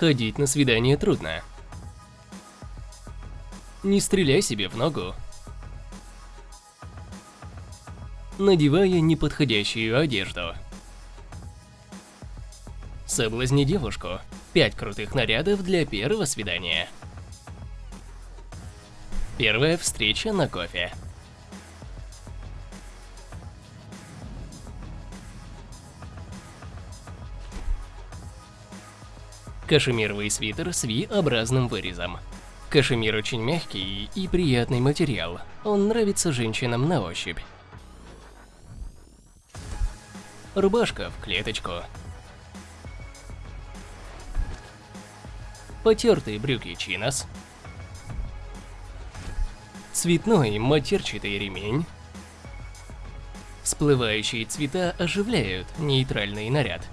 Ходить на свидание трудно. Не стреляй себе в ногу. Надевая неподходящую одежду. Соблазни девушку. Пять крутых нарядов для первого свидания. Первая встреча на кофе. Кашемировый свитер с V-образным вырезом. Кашемир очень мягкий и приятный материал. Он нравится женщинам на ощупь. Рубашка в клеточку. Потертые брюки чинос. Цветной матерчатый ремень. Всплывающие цвета оживляют нейтральный наряд.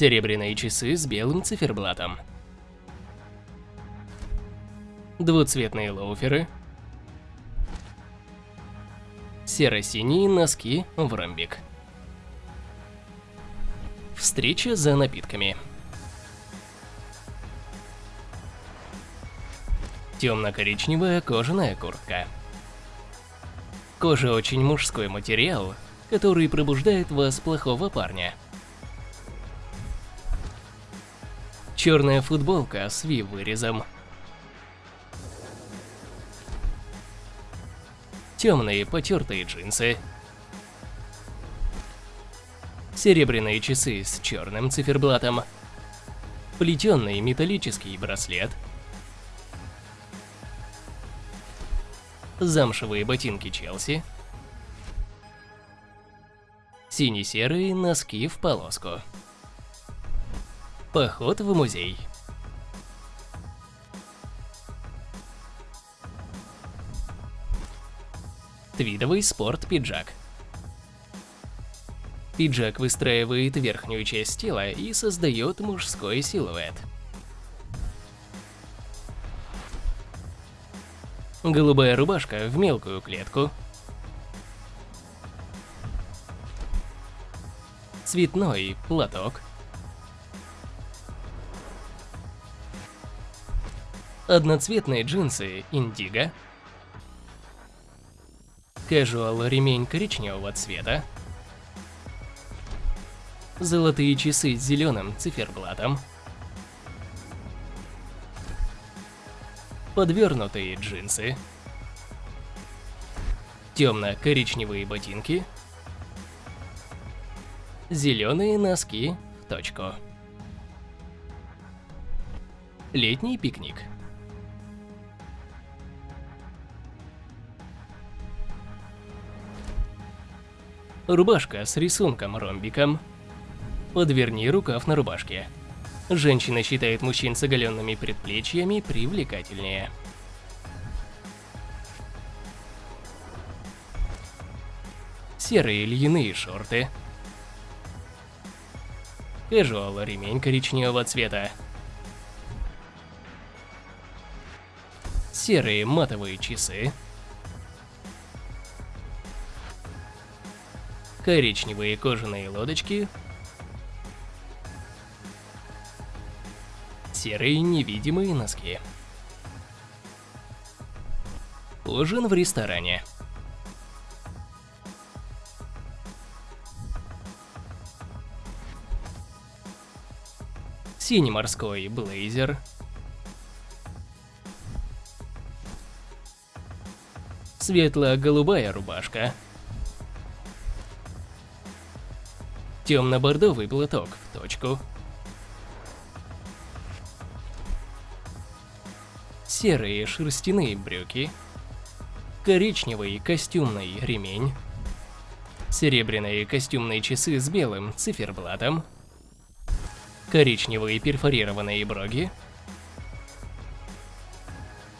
Серебряные часы с белым циферблатом. Двуцветные лоуферы. Серо-синие носки в ромбик. Встреча за напитками. Темно-коричневая кожаная куртка. Кожа очень мужской материал, который пробуждает вас плохого парня. Черная футболка с V-вырезом. Темные потертые джинсы. Серебряные часы с черным циферблатом. Плетенный металлический браслет. Замшевые ботинки Челси. Сине-серые носки в полоску. Поход в музей. Твидовый спорт-пиджак. Пиджак выстраивает верхнюю часть тела и создает мужской силуэт. Голубая рубашка в мелкую клетку. Цветной платок. Одноцветные джинсы индиго. Casual ремень коричневого цвета. Золотые часы с зеленым циферблатом. Подвернутые джинсы. Темно-коричневые ботинки. Зеленые носки в точку. Летний пикник. Рубашка с рисунком-ромбиком. Подверни рукав на рубашке. Женщина считает мужчин с оголенными предплечьями привлекательнее. Серые льняные шорты. Casual ремень коричневого цвета. Серые матовые часы. Коричневые кожаные лодочки, серые невидимые носки. Ужин в ресторане. Синий морской блейзер. Светло-голубая рубашка. Темно-бордовый платок в точку. Серые шерстяные брюки. Коричневый костюмный ремень. Серебряные костюмные часы с белым циферблатом. Коричневые перфорированные броги.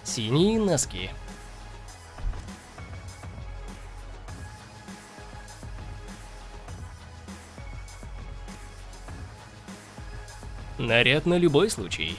Синие носки. Наряд на любой случай.